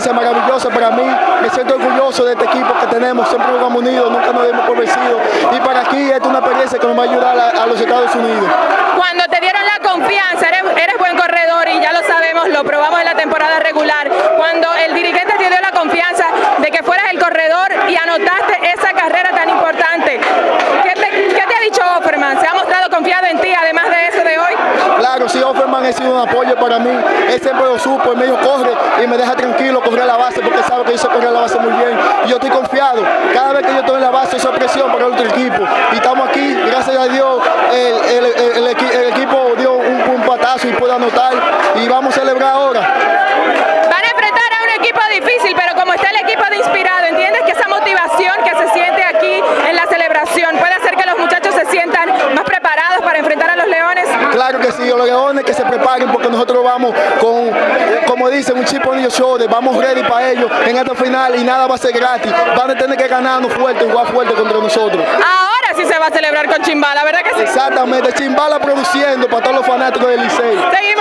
experiencia maravillosa para mí. Me siento orgulloso de este equipo que tenemos. Siempre jugamos unidos, nunca nos dimos por vencidos. Y para aquí, es una experiencia que nos va a ayudar a, los Estados Unidos. Cuando te dieron la confianza, eres, eres buen corredor y ya lo sabemos, lo probamos en la temporada regular. Cuando el dirigente te dio la confianza de que fueras el corredor y anotaste esa carrera tan importante, ¿qué te, qué te ha dicho Offerman? ¿Se ha mostrado confiado en ti, además de eso de hoy? Claro, sí, Offerman ha sido un apoyo para mí. Él siempre lo supo, él medio corre y me deja tranquilo correr la base porque sabe que yo sé correr la base muy bien. Yo estoy confiado. Cada vez que yo estoy en la base, esa presión para el otro equipo. Y estamos aquí, gracias a Dios, el, el, el, el equi- el equipo dio un, un patazo y puede anotar. Y vamos a celebrar ahora. Van a enfrentar a un equipo difícil, pero como está el equipo de inspirado, ¿entiendes que esa motivación que se siente aquí en la celebración puede hacer que los muchachos se sientan más preparados para enfrentar a los Leones? Claro que sí, los leones que se preparen porque nosotros vamos con, como dicen, un chip on your shoulder, vamos ready para ellos en esta final y nada va a ser gratis. Van a tener que ganarnos fuerte, jugar fuerte contra nosotros. Ahora sí se va a celebrar con Chimbala, ¿verdad que sí? Exactamente, Chimbala produciendo para todos los fanáticos del Licey. Seguimos.